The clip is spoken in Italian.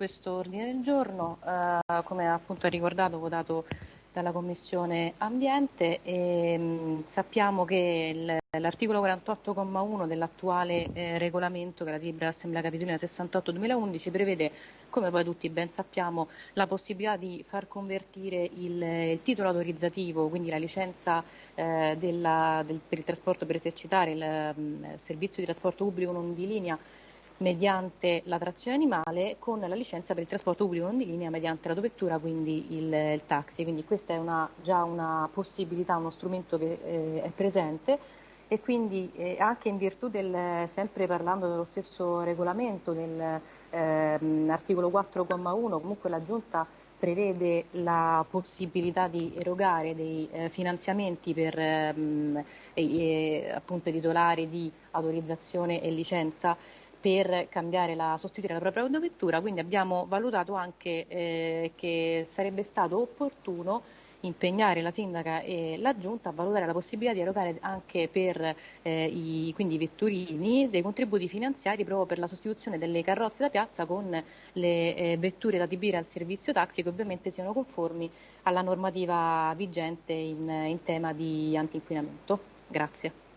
questo ordine del giorno, eh, come appunto ha ricordato, votato dalla Commissione Ambiente e mh, mm, sappiamo che l'articolo 48,1 dell'attuale eh, regolamento che la Libera Assemblea Capitolina 68-2011 prevede, come poi tutti ben sappiamo, la possibilità di far convertire il, il titolo autorizzativo, quindi la licenza eh, della, del, per il trasporto per esercitare il mh, mm, servizio di trasporto pubblico non di linea mediante la trazione animale con la licenza per il trasporto pubblico non di linea mediante l'autovettura, quindi il, il, taxi. Quindi questa è una, già una possibilità, uno strumento che eh, è presente e quindi eh, anche in virtù del, sempre parlando dello stesso regolamento, dell'articolo ehm, 4,1, comunque la Giunta prevede la possibilità di erogare dei eh, finanziamenti per ehm, appunto i titolari di autorizzazione e licenza per cambiare la, sostituire la propria autovettura, quindi abbiamo valutato anche eh, che sarebbe stato opportuno impegnare la sindaca e la giunta a valutare la possibilità di erogare anche per eh, i, quindi, i vetturini dei contributi finanziari proprio per la sostituzione delle carrozze da piazza con le eh, vetture da adibire al servizio taxi che ovviamente siano conformi alla normativa vigente in, in tema di antinquinamento. Grazie.